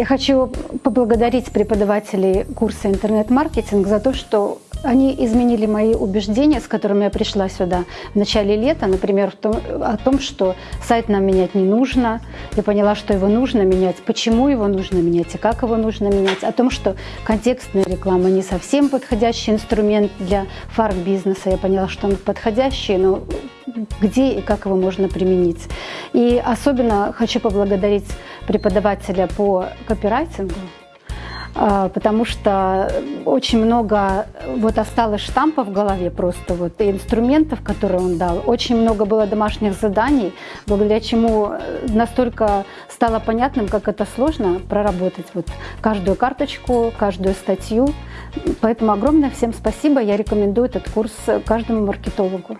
Я хочу поблагодарить преподавателей курса интернет-маркетинг за то, что они изменили мои убеждения, с которыми я пришла сюда в начале лета, например, том, о том, что сайт нам менять не нужно. Я поняла, что его нужно менять, почему его нужно менять и как его нужно менять. О том, что контекстная реклама не совсем подходящий инструмент для фарм-бизнеса. Я поняла, что он подходящий, но где и как его можно применить. И особенно хочу поблагодарить преподавателя по копирайтингу, а, потому что очень много вот осталось штампов в голове просто вот и инструментов, которые он дал. Очень много было домашних заданий, благодаря чему настолько стало понятным, как это сложно проработать вот каждую карточку, каждую статью. Поэтому огромное всем спасибо. Я рекомендую этот курс каждому маркетологу.